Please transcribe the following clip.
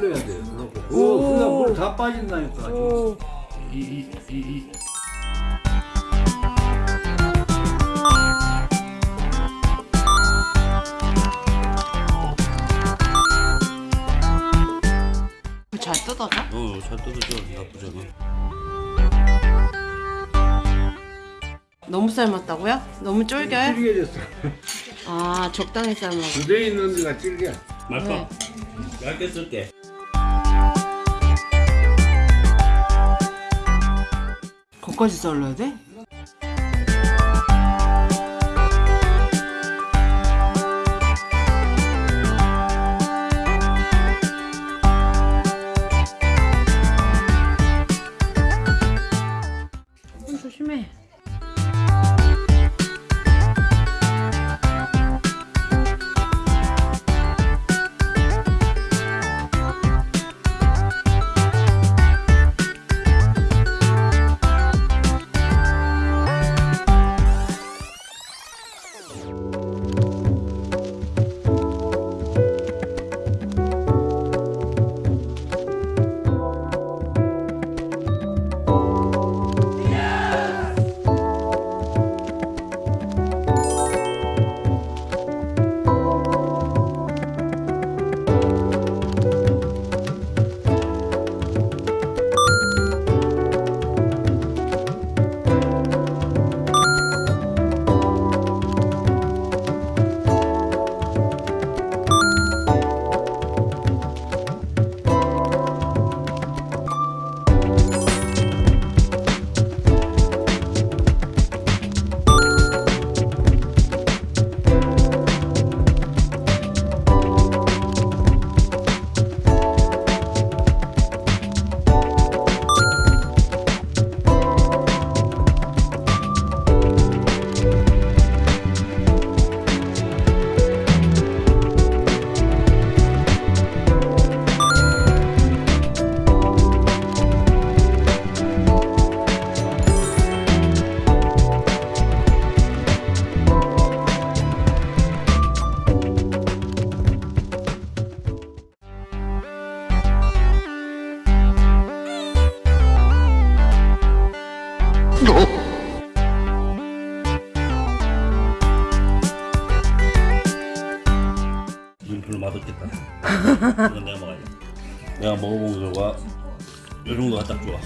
물 다 빠진다니까. 오. 이, 이, 이, 이. 잘 뜯어져? 어, 잘 뜯어져. 나쁘지 않아. 너무 삶았다고요? 너무 쫄겨요? 질겨졌어. 아 적당히 삶아. 그대 있는 데가. 말까? 네. 얇게 쓸게. 거기까지 썰어야 돼? 맛없겠다. 이건 내가 먹어야 돼. 내가 먹어본 결과 요 정도가 딱 좋아.